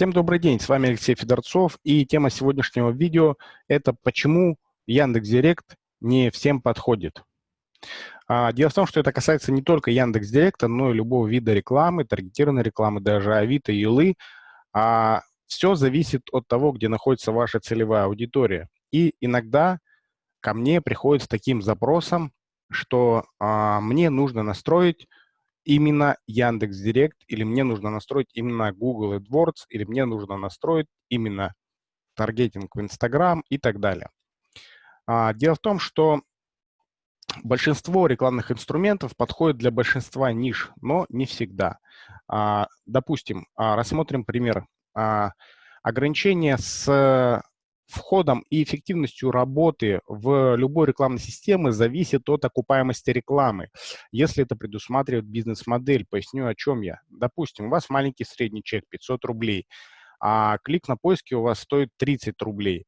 Всем добрый день, с вами Алексей Федорцов, и тема сегодняшнего видео – это почему Яндекс.Директ не всем подходит. А, дело в том, что это касается не только Яндекс.Директа, но и любого вида рекламы, таргетированной рекламы, даже Авито, Юлы. А все зависит от того, где находится ваша целевая аудитория. И иногда ко мне приходят с таким запросом, что а, мне нужно настроить именно Яндекс Директ, или мне нужно настроить именно Google AdWords, или мне нужно настроить именно таргетинг в Instagram и так далее. А, дело в том, что большинство рекламных инструментов подходит для большинства ниш, но не всегда. А, допустим, а, рассмотрим пример. А, ограничение с входом и эффективностью работы в любой рекламной системе зависит от окупаемости рекламы. Если это предусматривает бизнес-модель, поясню, о чем я. Допустим, у вас маленький средний чек 500 рублей, а клик на поиске у вас стоит 30 рублей.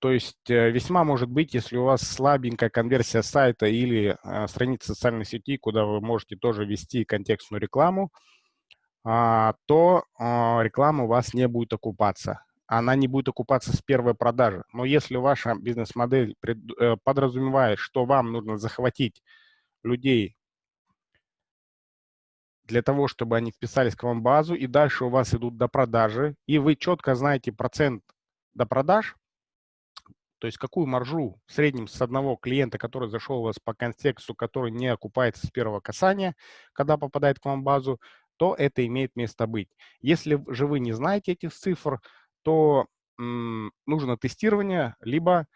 То есть э, весьма может быть, если у вас слабенькая конверсия сайта или э, страница социальной сети, куда вы можете тоже ввести контекстную рекламу, а, то а, реклама у вас не будет окупаться она не будет окупаться с первой продажи. Но если ваша бизнес-модель э, подразумевает, что вам нужно захватить людей для того, чтобы они вписались к вам в базу, и дальше у вас идут до продажи, и вы четко знаете процент до продаж, то есть какую маржу в среднем с одного клиента, который зашел у вас по контексту, который не окупается с первого касания, когда попадает к вам в базу, то это имеет место быть. Если же вы не знаете этих цифр, то нужно тестирование, либо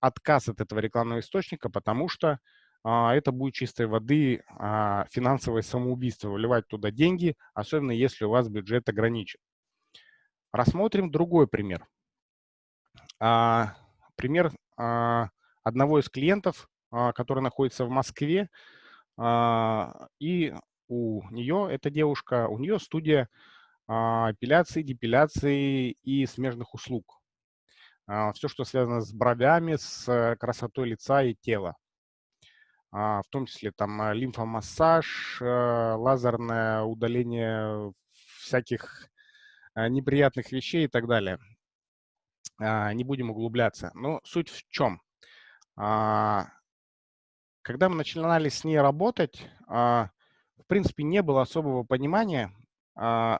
отказ от этого рекламного источника, потому что а, это будет чистой воды а, финансовое самоубийство, выливать туда деньги, особенно если у вас бюджет ограничен. Рассмотрим другой пример. А, пример а, одного из клиентов, а, который находится в Москве, а, и у нее, эта девушка, у нее студия эпиляции, депиляции и смежных услуг. А, Все, что связано с бровями, с э, красотой лица и тела. А, в том числе там лимфомассаж, э, лазерное удаление всяких э, неприятных вещей и так далее. Не будем углубляться. Но суть в чем? Когда мы начинали с ней работать, в принципе, не было особого понимания, а,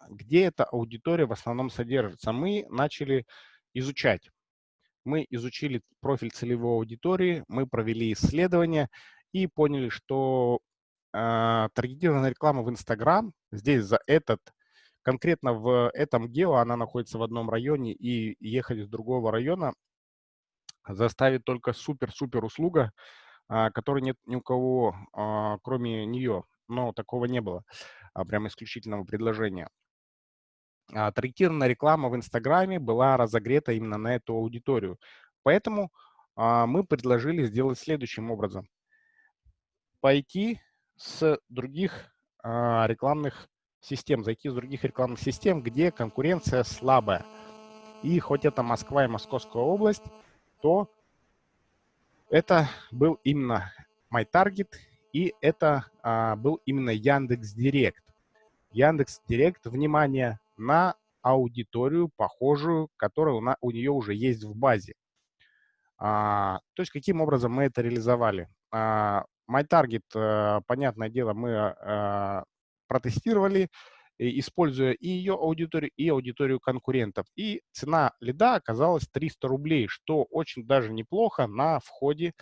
где эта аудитория в основном содержится. Мы начали изучать. Мы изучили профиль целевой аудитории, мы провели исследования и поняли, что э, таргетированная реклама в Инстаграм здесь за этот, конкретно в этом гео, она находится в одном районе, и ехать из другого района заставит только супер-супер услуга, э, которой нет ни у кого, э, кроме нее. Но такого не было а, прям исключительного предложения. А, таргетированная реклама в Инстаграме была разогрета именно на эту аудиторию. Поэтому а, мы предложили сделать следующим образом. Пойти с других а, рекламных систем, зайти с других рекламных систем, где конкуренция слабая. И хоть это Москва и Московская область, то это был именно MyTarget и это а, был именно Яндекс Директ. Яндекс Директ, внимание, на аудиторию, похожую, которая у, нее уже есть в базе. А, то есть каким образом мы это реализовали? А, MyTarget, а, понятное дело, мы а, протестировали, используя и ее аудиторию, и аудиторию конкурентов. И цена лида оказалась 300 рублей, что очень даже неплохо на входе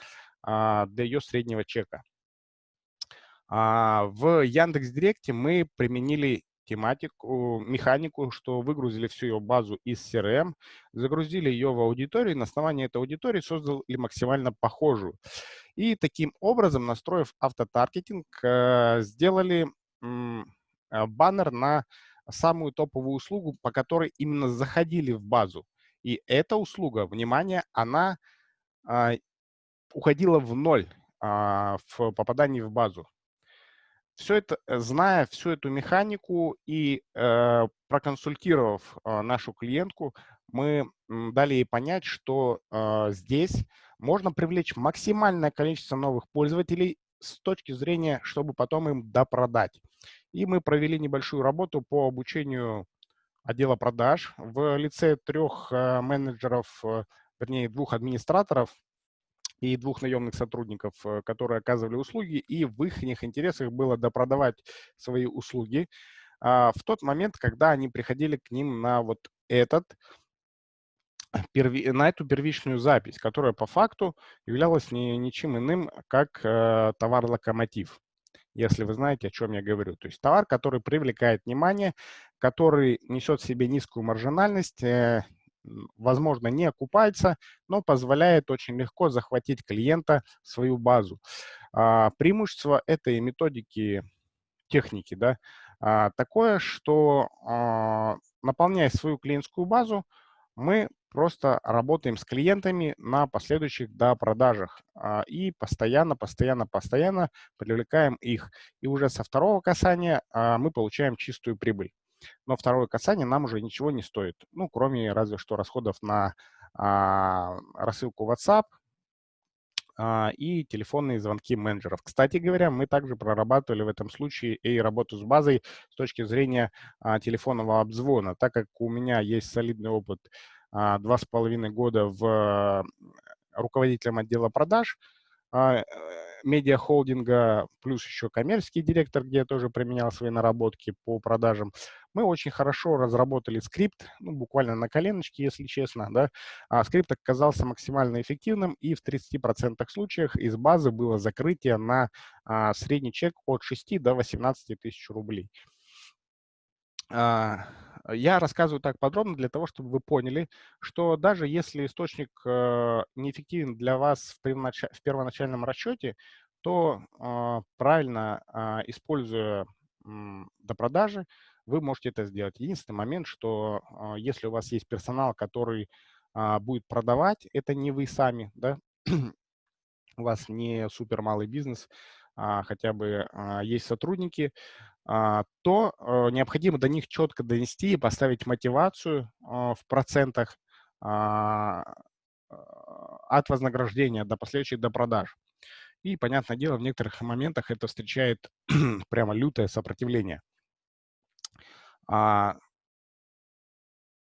а, для ее среднего чека. А в Яндекс Директе мы применили тематику, механику, что выгрузили всю ее базу из CRM, загрузили ее в аудиторию, на основании этой аудитории создали максимально похожую. И таким образом, настроив автотаргетинг, э, сделали э, баннер на самую топовую услугу, по которой именно заходили в базу. И эта услуга, внимание, она а, уходила в ноль а, в попадании в базу все это, э, зная всю эту механику и э, проконсультировав э, нашу клиентку, мы дали ей понять, что э, здесь можно привлечь максимальное количество новых пользователей с точки зрения, чтобы потом им допродать. И мы провели небольшую работу по обучению отдела продаж в лице трех менеджеров, вернее, двух администраторов и двух наемных сотрудников, которые оказывали услуги, и в их интересах было допродавать свои услуги в тот момент, когда они приходили к ним на вот этот на эту первичную запись, которая по факту являлась не, ничем иным, как э, товар-локомотив, если вы знаете, о чем я говорю. То есть товар, который привлекает внимание, который несет в себе низкую маржинальность, э, возможно, не окупается, но позволяет очень легко захватить клиента в свою базу. А, преимущество этой методики, техники, да, а, такое, что а, наполняя свою клиентскую базу, мы просто работаем с клиентами на последующих до продажах а, и постоянно, постоянно, постоянно привлекаем их. И уже со второго касания а, мы получаем чистую прибыль. Но второе касание нам уже ничего не стоит, ну, кроме разве что расходов на а, рассылку WhatsApp, и телефонные звонки менеджеров. Кстати говоря, мы также прорабатывали в этом случае и работу с базой с точки зрения телефонного обзвона, так как у меня есть солидный опыт а, два с половиной года в руководителем отдела продаж а, э, медиахолдинга, плюс еще коммерческий директор, где я тоже применял свои наработки по продажам. Мы очень хорошо разработали скрипт, ну, буквально на коленочке, если честно. Да? А скрипт оказался максимально эффективным, и в 30% случаях из базы было закрытие на а, средний чек от 6 до 18 тысяч рублей. А, я рассказываю так подробно для того, чтобы вы поняли, что даже если источник э, неэффективен для вас в, в первоначальном расчете, то а, правильно а, используя до продажи, вы можете это сделать. Единственный момент, что если у вас есть персонал, который будет продавать, это не вы сами, да, у вас не супер малый бизнес, хотя бы есть сотрудники, а, то э, необходимо до них четко донести и поставить мотивацию а, в процентах а, от вознаграждения до последующих до продаж. И, понятное дело, в некоторых моментах это встречает прямо лютое сопротивление.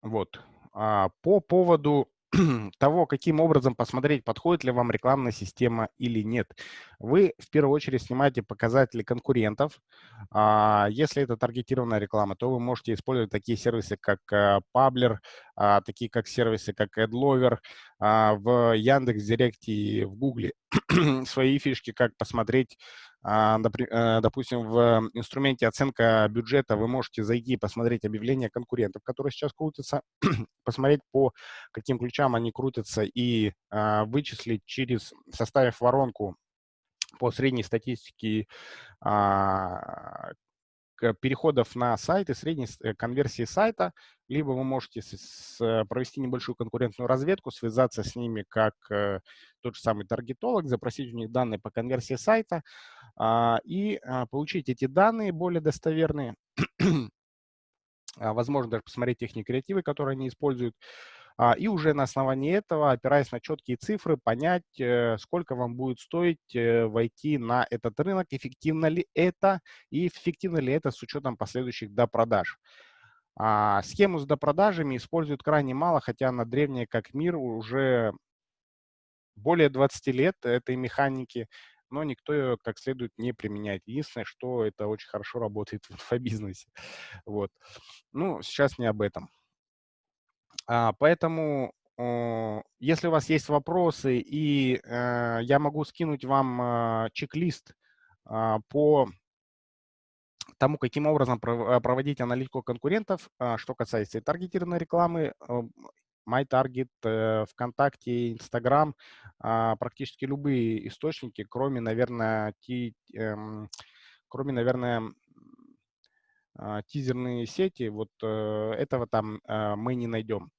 Вот. По поводу того, каким образом посмотреть, подходит ли вам рекламная система или нет. Вы в первую очередь снимаете показатели конкурентов. А, если это таргетированная реклама, то вы можете использовать такие сервисы, как Pabler, э, а, такие как сервисы, как AdLover, а, в Яндекс.Директ и в Гугле. Свои фишки, как посмотреть а, допустим, в инструменте оценка бюджета вы можете зайти и посмотреть объявления конкурентов, которые сейчас крутятся, посмотреть по каким ключам они крутятся и а, вычислить через, составив воронку по средней статистике а, переходов на сайт и средней э, конверсии сайта, либо вы можете провести небольшую конкурентную разведку, связаться с ними как э, тот же самый таргетолог, запросить у них данные по конверсии сайта. а, и а, получить эти данные более достоверные, а, возможно, даже посмотреть техники креативы, которые они используют, а, и уже на основании этого, опираясь на четкие цифры, понять, э, сколько вам будет стоить э, войти на этот рынок, эффективно ли это и эффективно ли это с учетом последующих допродаж. А, схему с допродажами используют крайне мало, хотя она древняя как мир, уже более 20 лет этой механики, но никто ее как следует не применяет. Единственное, что это очень хорошо работает в инфобизнесе. Вот. Ну, сейчас не об этом. А, поэтому, если у вас есть вопросы, и э, я могу скинуть вам а, чек-лист а, по тому, каким образом проводить аналитику конкурентов, что касается таргетированной рекламы, MyTarget, э, ВКонтакте, Инстаграм, практически любые источники, кроме, наверное, эм, кроме, наверное, а, тизерные сети, вот э, этого там э, мы не найдем.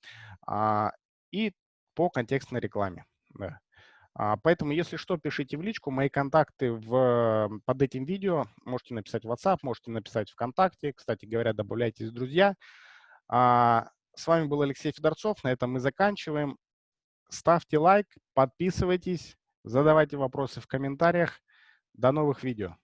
А, и по контекстной рекламе. А, поэтому, если что, пишите в личку. Мои контакты в, под этим видео. Можете написать в WhatsApp, можете написать ВКонтакте. Кстати говоря, добавляйтесь в друзья. С вами был Алексей Федорцов. На этом мы заканчиваем. Ставьте лайк, подписывайтесь, задавайте вопросы в комментариях. До новых видео.